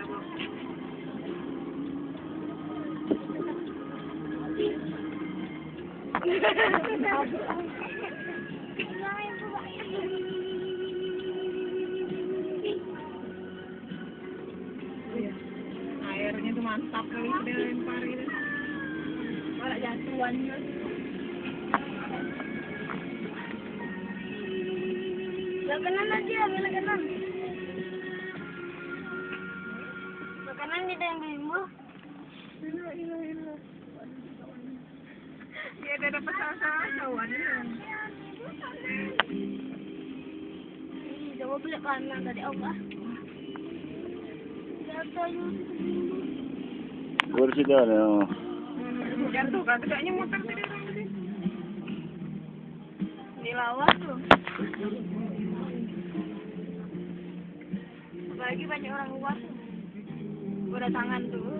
Airnya tuh mantap kali sudah lempar gitu. Malah jatuhan. Belah kanan aja, belah kanan. Belah kanan dia yang bimbo. Ya ada dapat sasawan ya. Ih, Coba belah kanan tadi yuk. Kursi dah oh. Jatuh kan, kayaknya muter tadi orang tadi. Di lawas tuh. Apalagi banyak orang luar tuh. Berdatangan tuh.